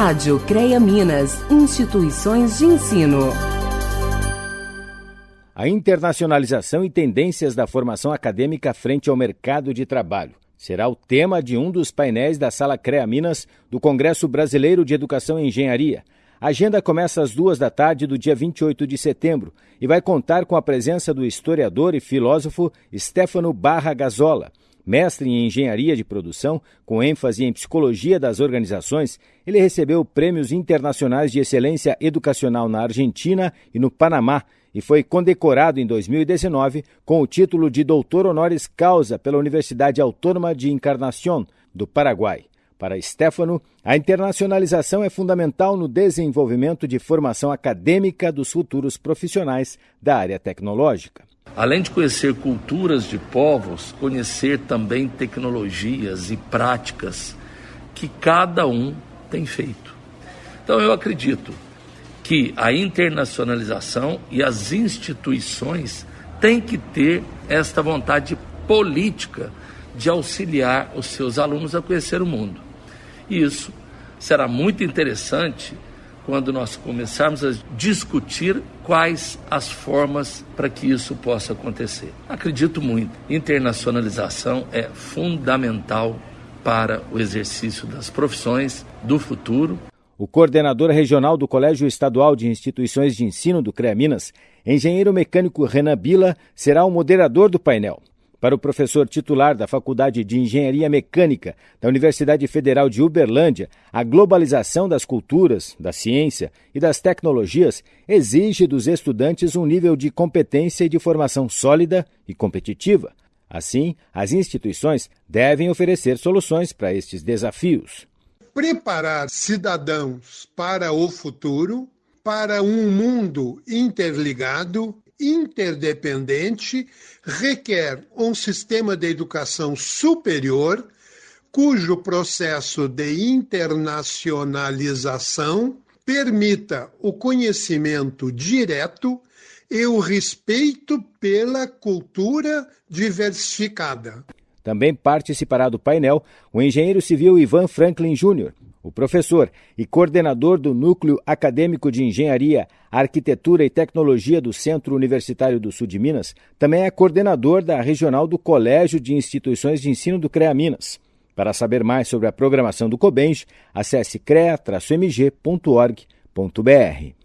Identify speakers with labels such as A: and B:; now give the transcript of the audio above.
A: Rádio CREA Minas, instituições de ensino.
B: A internacionalização e tendências da formação acadêmica frente ao mercado de trabalho será o tema de um dos painéis da Sala CREA Minas do Congresso Brasileiro de Educação e Engenharia. A agenda começa às duas da tarde do dia 28 de setembro e vai contar com a presença do historiador e filósofo Stefano Barra Gazola. Mestre em engenharia de produção, com ênfase em psicologia das organizações, ele recebeu prêmios internacionais de excelência educacional na Argentina e no Panamá e foi condecorado em 2019 com o título de doutor honoris causa pela Universidade Autônoma de Encarnación, do Paraguai. Para Stefano, a internacionalização é fundamental no desenvolvimento de formação acadêmica dos futuros profissionais da área tecnológica.
C: Além de conhecer culturas de povos, conhecer também tecnologias e práticas que cada um tem feito. Então eu acredito que a internacionalização e as instituições têm que ter esta vontade política de auxiliar os seus alunos a conhecer o mundo. E isso será muito interessante quando nós começarmos a discutir quais as formas para que isso possa acontecer. Acredito muito, internacionalização é fundamental para o exercício das profissões do futuro.
B: O coordenador regional do Colégio Estadual de Instituições de Ensino do CREA Minas, engenheiro mecânico Renan Bila, será o moderador do painel. Para o professor titular da Faculdade de Engenharia Mecânica da Universidade Federal de Uberlândia, a globalização das culturas, da ciência e das tecnologias exige dos estudantes um nível de competência e de formação sólida e competitiva. Assim, as instituições devem oferecer soluções para estes desafios.
D: Preparar cidadãos para o futuro, para um mundo interligado interdependente requer um sistema de educação superior cujo processo de internacionalização permita o conhecimento direto e o respeito pela cultura diversificada.
B: Também participará do painel o engenheiro civil Ivan Franklin Jr., o professor e coordenador do Núcleo Acadêmico de Engenharia, Arquitetura e Tecnologia do Centro Universitário do Sul de Minas, também é coordenador da regional do Colégio de Instituições de Ensino do CREA Minas. Para saber mais sobre a programação do COBENJ, acesse crea-mg.org.br.